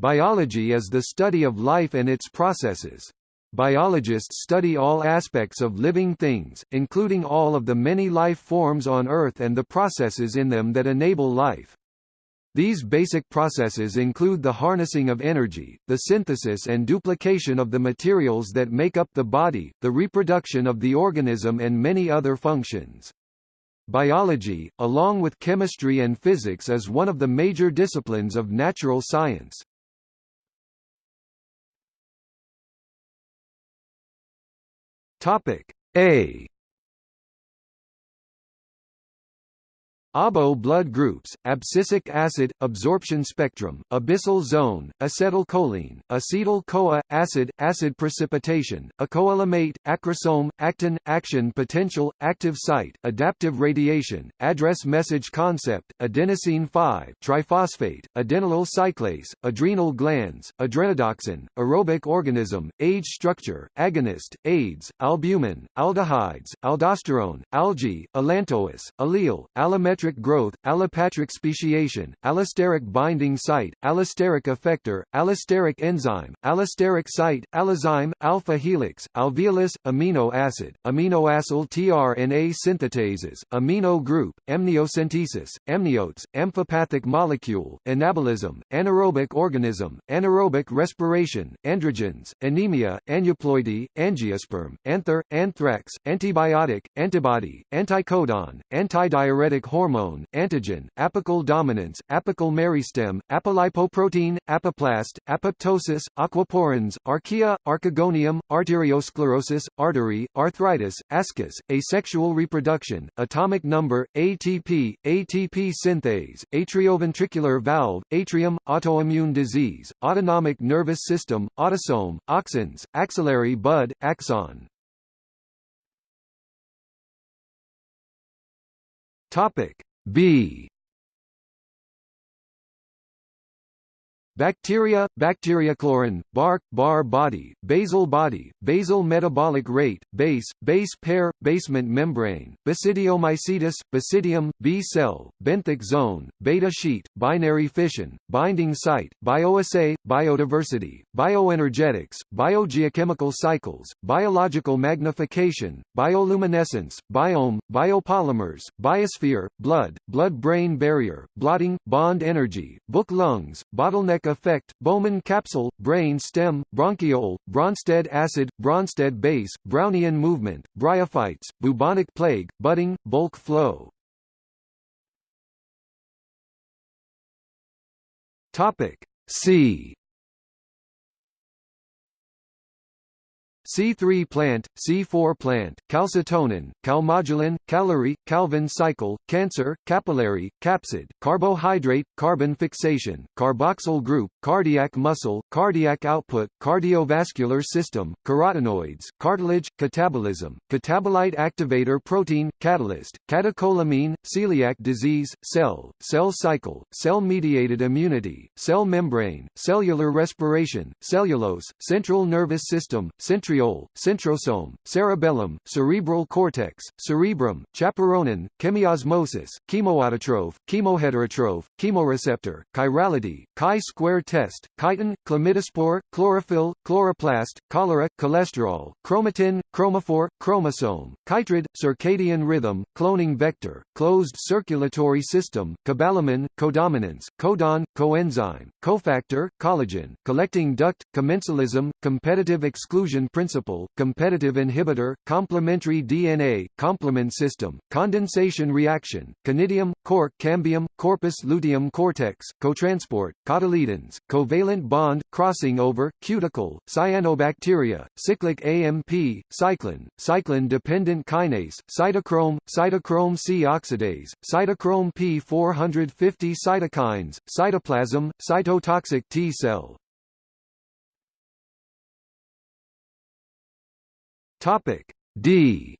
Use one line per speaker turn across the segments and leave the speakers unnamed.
Biology is the study of life and its processes. Biologists study all aspects of living things, including all of the many life forms on Earth and the processes in them that enable life. These basic processes include the harnessing of energy, the synthesis and duplication of the materials that make up the body, the reproduction of the organism and many other functions. Biology, along with chemistry and physics is one of the major disciplines of natural science. Topic A ABO blood groups, abscisic acid, absorption spectrum, abyssal zone, acetylcholine, acetyl-CoA, acid, acid precipitation, acoelomate, acrosome, actin, action potential, active site, adaptive radiation, address message concept, adenosine 5, triphosphate, adenylyl cyclase, adrenal glands, adrenodoxin, aerobic organism, age structure, agonist, AIDS, albumin, aldehydes, aldosterone, algae, allantois, allele, allometric allometric growth, allopatric speciation, allosteric binding site, allosteric effector, allosteric enzyme, allosteric site, allozyme, alpha helix, alveolus, amino acid, aminoacyl tRNA synthetases, amino group, amniocentesis, amniotes, amphipathic molecule, anabolism, anaerobic organism, anaerobic respiration, androgens, anemia, aneuploidy, angiosperm, anther, anthrax, antibiotic, antibody, anticodon, antidiuretic hormone hormone, antigen, apical dominance, apical meristem, apolipoprotein, apoplast, apoptosis, aquaporins, archaea, archegonium, arteriosclerosis, artery, arthritis, ascus, asexual reproduction, atomic number, ATP, ATP synthase, atrioventricular valve, atrium, autoimmune disease, autonomic nervous system, autosome, auxins, axillary bud, axon. Topic B Bacteria, bacteriochlorine, bark, Barr body, basal body, basal metabolic rate, base, base pair, basement membrane, basidiomycetes, basidium, B cell, benthic zone, beta sheet, binary fission, binding site, bioassay, biodiversity, bioenergetics, biogeochemical cycles, biological magnification, bioluminescence, biome, biopolymers, biosphere, blood, blood-brain barrier, blotting, bond energy, book lungs, bottleneck effect, Bowman capsule, brain stem, bronchiole, Bronsted acid, Bronsted base, Brownian movement, bryophytes, bubonic plague, budding, bulk flow. Topic C C3 plant, C4 plant, calcitonin, calmodulin, calorie, Calvin cycle, cancer, capillary, capsid, carbohydrate, carbon fixation, carboxyl group, cardiac muscle, cardiac output, cardiovascular system, carotenoids, cartilage, catabolism, catabolite activator protein, catalyst, catecholamine, celiac disease, cell, cell cycle, cell-mediated immunity, cell membrane, cellular respiration, cellulose, central nervous system, centriole centriole, centrosome, cerebellum, cerebral cortex, cerebrum, chaperonin, chemiosmosis, chemoautotroph, chemoheterotroph, chemoreceptor, chirality, chi-square test, chitin, chlamydospore, chlorophyll, chloroplast, cholera, cholesterol, chromatin, chromophore, chromosome, chytrid, circadian rhythm, cloning vector, closed circulatory system, cobalamin, codominance, codon, coenzyme, cofactor, collagen, collecting duct, commensalism, competitive exclusion principle competitive inhibitor, complementary DNA, complement system, condensation reaction, conidium, cork cambium, corpus luteum cortex, cotransport, cotyledons, covalent bond, crossing over, cuticle, cyanobacteria, cyclic AMP, cyclin, cyclin-dependent kinase, cytochrome, cytochrome C oxidase, cytochrome P450 cytokines, cytoplasm, cytotoxic T cell. Topic D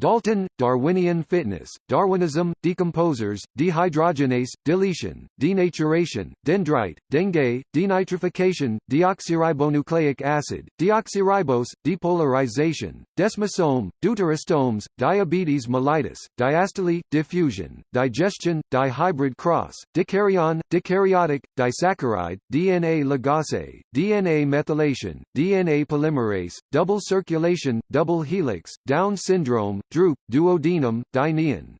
Dalton, Darwinian fitness, Darwinism, decomposers, dehydrogenase, deletion, denaturation, dendrite, dengue, denitrification, deoxyribonucleic acid, deoxyribose, depolarization, desmosome, deuterostomes, diabetes mellitus, diastole, diffusion, digestion, dihybrid cross, dikaryon, dikaryotic, disaccharide, DNA ligase, DNA methylation, DNA polymerase, double circulation, double helix, Down syndrome, duodenum, dynein.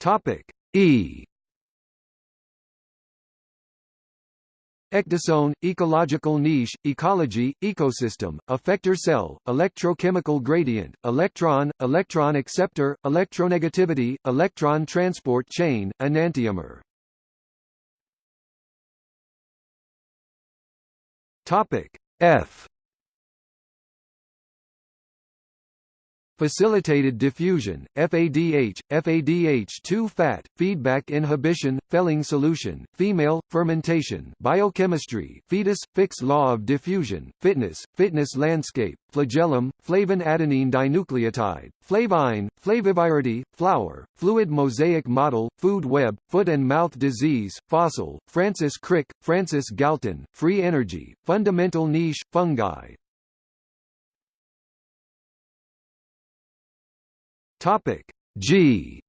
Topic E. Ecdysone, ecological niche, ecology, ecosystem, effector cell, electrochemical gradient, electron, electron acceptor, electronegativity, electron transport chain, enantiomer. Topic F Facilitated diffusion, FADH, FADH2 fat, feedback inhibition, Fehling solution, female, fermentation, biochemistry, fetus, Fick's law of diffusion, fitness, fitness landscape, flagellum, flavin adenine dinucleotide, flavine, Flaviviridae, flower, fluid mosaic model, food web, foot and mouth disease, fossil, Francis Crick, Francis Galton, free energy, fundamental niche, fungi, Topic G.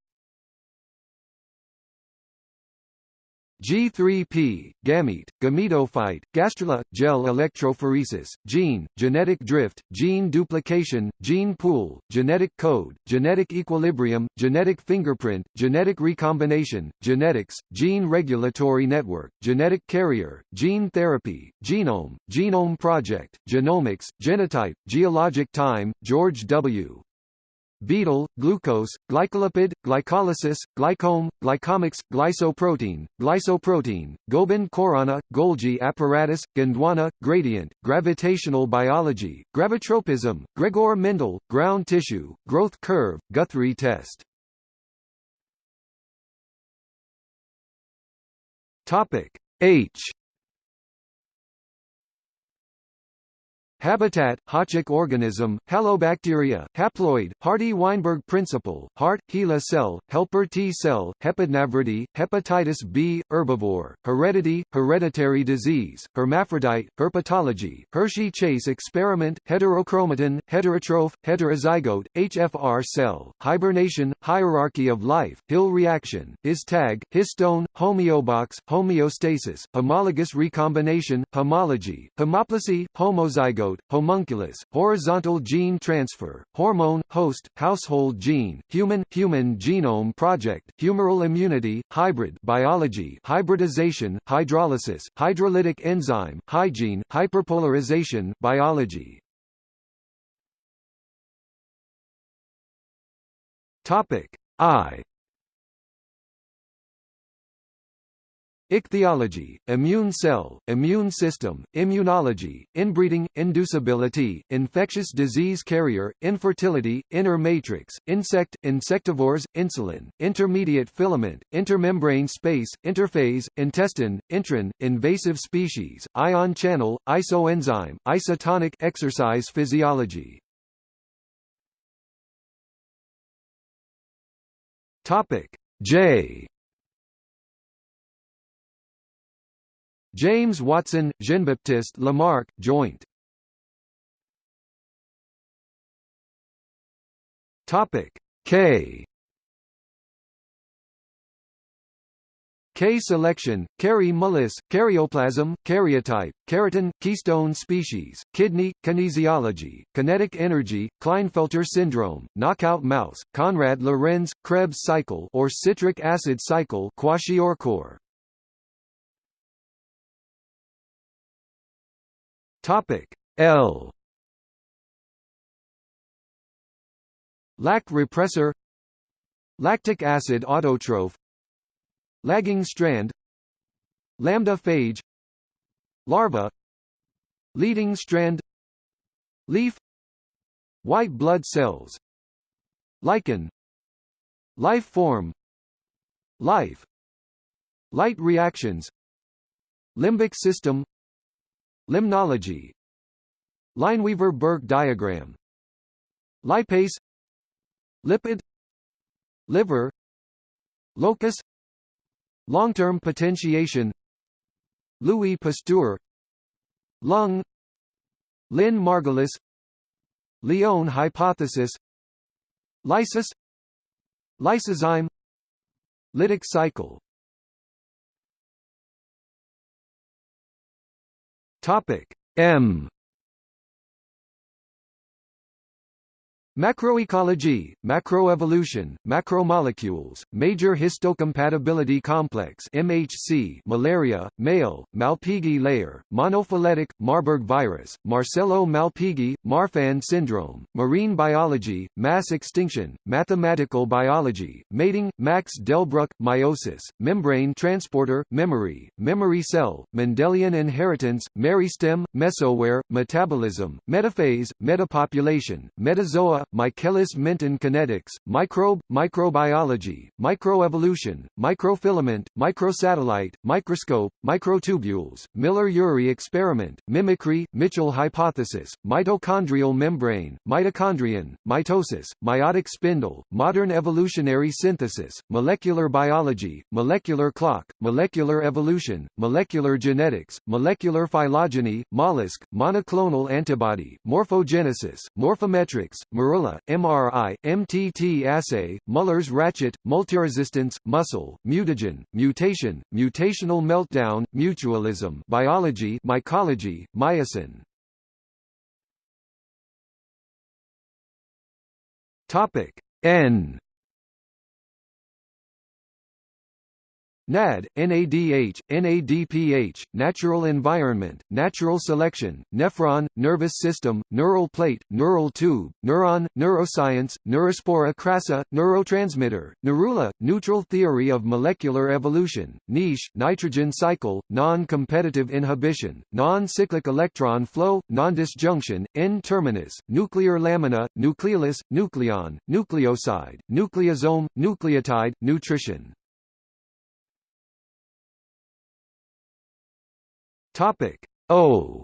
G3P, gamete, gametophyte, gastrula, gel electrophoresis, gene, genetic drift, gene duplication, gene pool, genetic code, genetic equilibrium, genetic fingerprint, genetic recombination, genetics, gene regulatory network, genetic carrier, gene therapy, genome, genome project, genomics, genotype, geologic time, George W Beadle, glucose, glycolipid, glycolysis, glycome, glycomics, glycoprotein, glycoprotein, Gobind Khorana, Golgi apparatus, Gondwana, gradient, gravitational biology, gravitropism, Gregor Mendel, ground tissue, growth curve, Guthrie test. Topic H Habitat, Hochschicht organism, halobacteria, haploid, Hardy-Weinberg principle, heart, HeLa cell, helper T cell, Hepadnaviridae, hepatitis B, herbivore, heredity, hereditary disease, hermaphrodite, herpetology, Hershey-Chase experiment, heterochromatin, heterotroph, heterozygote, HFR cell, hibernation, hierarchy of life, Hill reaction, His-tag, histone, homeobox, homeostasis, homologous recombination, homology, homoplasy, homozygote, homunculus, horizontal gene transfer, hormone, host, household gene, human, human genome project, humoral immunity, hybrid biology, hybridization, hydrolysis, hydrolytic enzyme, hygiene, hyperpolarization, biology. Topic I Ichthyology, immune cell, immune system, immunology, inbreeding, inducibility, infectious disease carrier, infertility, inner matrix, insect, insectivores, insulin, intermediate filament, intermembrane space, interphase, intestine, intron, invasive species, ion channel, isoenzyme, isotonic exercise physiology. Topic J James Watson, Jean-Baptiste Lamarck, joint. Topic K. K selection, Kary Mullis, karyoplasm, karyotype, keratin, keystone species, kidney, kinesiology, kinetic energy, Klinefelter syndrome, knockout mouse, Konrad-Lorenz, Krebs cycle or citric acid cycle kwashiorkor. Topic L. Lac repressor Lactic acid autotroph Lagging strand Lambda phage Larva Leading strand Leaf White blood cells Lichen Life form Life Light reactions Limbic system Limnology. Lineweaver-Burk diagram. Lipase. Lipid. Liver. Locus. Long-term potentiation. Louis Pasteur. Lung. Lynn Margulis. Lyon hypothesis. Lysis. Lysozyme. Lytic cycle Topic M Macroecology, macroevolution, macromolecules, major histocompatibility complex MHC, malaria, male, Malpighi layer, monophyletic, Marburg virus, Marcello-Malpighi, Marfan syndrome, marine biology, mass extinction, mathematical biology, mating, Max Delbruck, meiosis, membrane transporter, memory, memory cell, Mendelian inheritance, meristem, mesoware, metabolism, metaphase, metapopulation, metazoa Michaelis-Menten kinetics, microbe, microbiology, microevolution, microfilament, microsatellite, microscope, microtubules, Miller-Urey experiment, mimicry, Mitchell hypothesis, mitochondrial membrane, mitochondrion, mitosis, meiotic spindle, modern evolutionary synthesis, molecular biology, molecular clock, molecular evolution, molecular genetics, molecular phylogeny, mollusk, monoclonal antibody, morphogenesis, morphometrics, Morula, MRI, MTT assay, Muller's ratchet, multiresistance, muscle, mutagen, mutation, mutational meltdown, mutualism, biology, mycology, myosin. Topic N NAD, NADH, NADPH, natural environment, natural selection, nephron, nervous system, neural plate, neural tube, neuron, neuroscience, neurospora crassa, neurotransmitter, neurula, neutral theory of molecular evolution, niche, nitrogen cycle, non-competitive inhibition, non-cyclic electron flow, non-disjunction, N-terminus, nuclear lamina, nucleolus, nucleon, nucleoside, nucleosome, nucleotide, nutrition. Topic O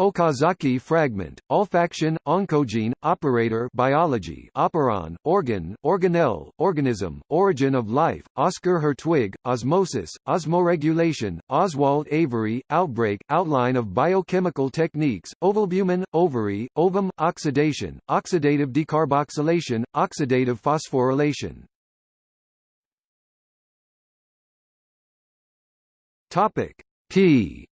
Okazaki fragment, olfaction, oncogene, operator biology, operon, organ, organelle, organism, origin of life, Oscar Hertwig, osmosis, osmoregulation, Oswald Avery, outbreak, outline of biochemical techniques, ovalbumin, ovary, ovum, oxidation, oxidative decarboxylation, oxidative phosphorylation. Topic P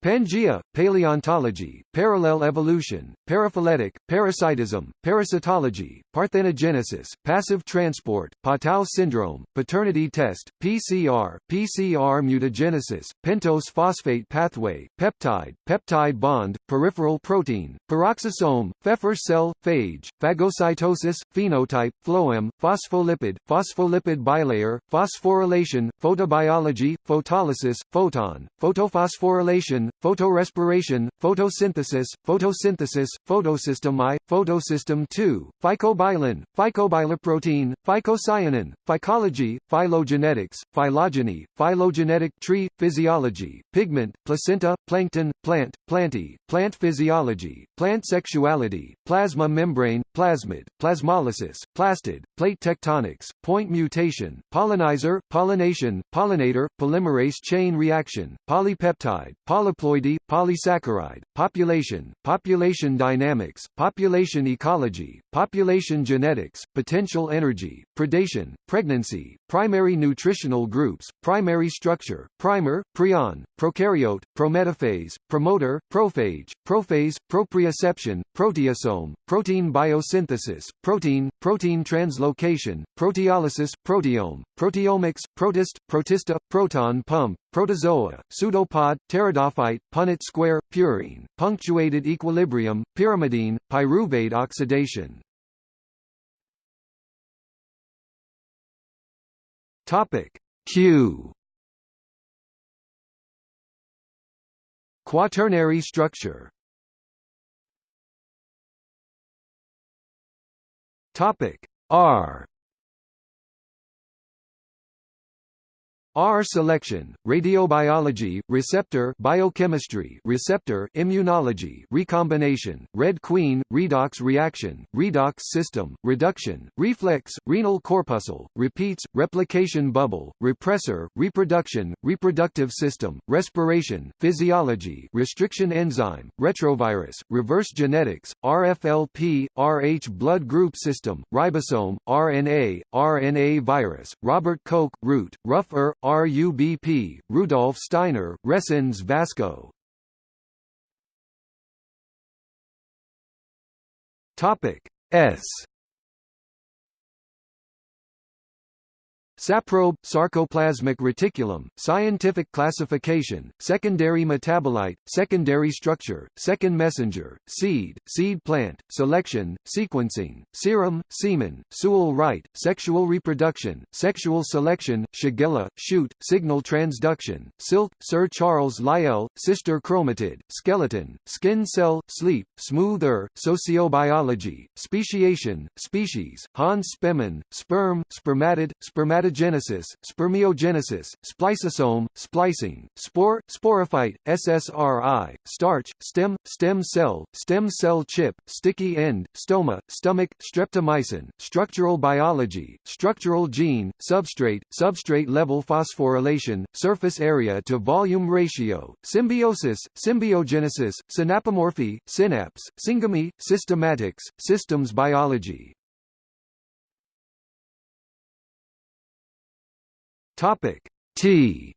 Pangea, paleontology, parallel evolution, paraphyletic, parasitism, parasitology, parthenogenesis, passive transport, Patau syndrome, paternity test, PCR, PCR mutagenesis, pentose phosphate pathway, peptide, peptide bond, peripheral protein, peroxisome, Pfeffer cell, phage, phagocytosis, phenotype, phloem, phospholipid, phospholipid bilayer, phosphorylation, photobiology, photolysis, photon, photophosphorylation, photorespiration, photosynthesis, photosynthesis, photosystem I, photosystem II, phycobilin, phycobiloprotein, phycocyanin, phycology, phylogenetics, phylogeny, phylogenetic tree, physiology, pigment, placenta, plankton, plant, plantae, plant physiology, plant sexuality, plasma membrane, plasmid, plasmolysis, plastid, plate tectonics, point mutation, pollinizer, pollination, pollinator, polymerase chain reaction, polypeptide, poly polyploidy, polysaccharide, population, population dynamics, population ecology, population genetics, potential energy, predation, pregnancy, primary nutritional groups, primary structure, primer, prion, prokaryote, prometaphase, promoter, prophage, prophase, proprioception, proteasome, protein biosynthesis, protein, protein translocation, proteolysis, proteome, proteomics, protist, protista, proton pump, protozoa, pseudopod, pteridophyte, Punnett square, purine, punctuated equilibrium, pyrimidine, pyruvate oxidation. Topic Q. Quaternary structure. Topic R R selection, radiobiology, receptor biochemistry, receptor immunology, recombination, red queen, redox reaction, redox system, reduction, reflex, renal corpuscle, repeats, replication bubble, repressor, reproduction, reproductive system, respiration, physiology, restriction enzyme, retrovirus, reverse genetics, RFLP, RH blood group system, ribosome, RNA, RNA virus, Robert Koch, root, rough er, RUBP, Rudolf Steiner, Resins Vasco. Topic S Saprobe, sarcoplasmic reticulum, scientific classification, secondary metabolite, secondary structure, second messenger, seed, seed plant, selection, sequencing, serum, semen, Sewall Wright, sexual reproduction, sexual selection, Shigella, shoot, signal transduction, silk, Sir Charles Lyell, sister chromatid, skeleton, skin cell, sleep, smoother, sociobiology, speciation, species, Hans Spemann, sperm, spermatid, spermatid spermatogenesis, spermiogenesis, spliceosome, splicing, spore, sporophyte, SSRI, starch, stem, stem cell, stem cell chip, sticky end, stoma, stomach, streptomycin, structural biology, structural gene, substrate, substrate level phosphorylation, surface area to volume ratio, symbiosis, symbiogenesis, synapomorphy, synapse, syngamy, systematics, systems biology, Topic T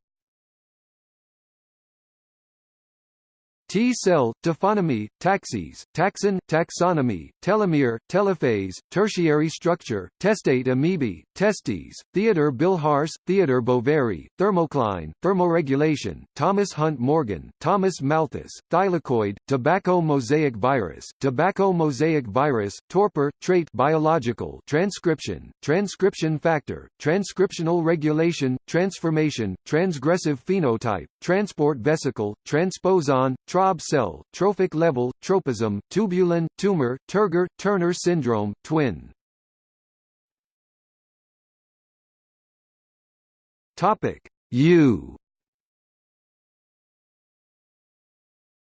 T-cell, taphonomy, taxis, taxon, taxonomy, telomere, telophase, tertiary structure, testate amoebae, testes, Theodor Bilharz, Theodor Boveri, thermocline, thermoregulation, Thomas Hunt Morgan, Thomas Malthus, thylakoid, tobacco mosaic virus, tobacco mosaic virus, torpor, trait biological, transcription, transcription factor, transcriptional regulation, transformation, transgressive phenotype, transport vesicle, transposon, Traub cell, trophic level, tropism, tubulin, tumor, Turgor, Turner syndrome, twin. Topic. U.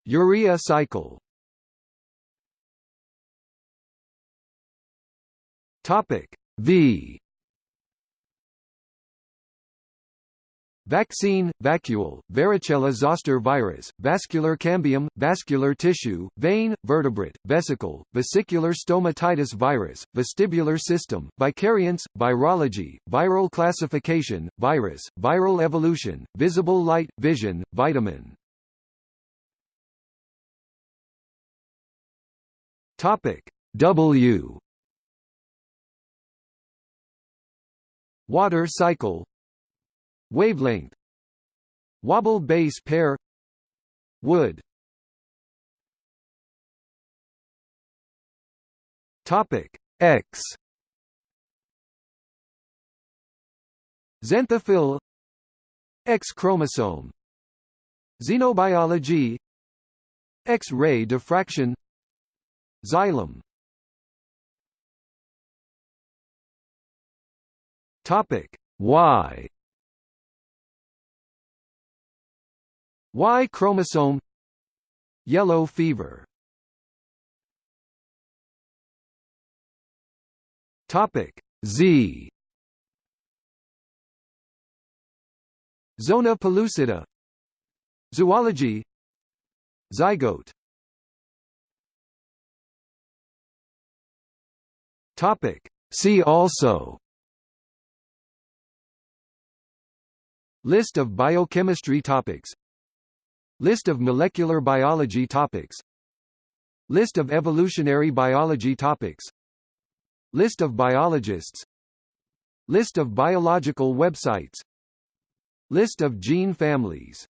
Urea cycle. Topic. V Vaccine, vacuole, varicella zoster virus, vascular cambium, vascular tissue, vein, vertebrate, vesicle, vesicular stomatitis virus, vestibular system, vicariance, virology, viral classification, virus, viral evolution, visible light, vision, vitamin. Topic W Water cycle Wavelength Wobble base pair Wood. Topic X. Xanthophyll X chromosome. Xenobiology. X-ray diffraction. Xylem. Topic Y Y chromosome Yellow fever. Topic Z. Zona pellucida Zoology. Zygote. Topic See also. List of biochemistry topics List of molecular biology topics. List of evolutionary biology topics. List of biologists. List of biological websites. List of gene families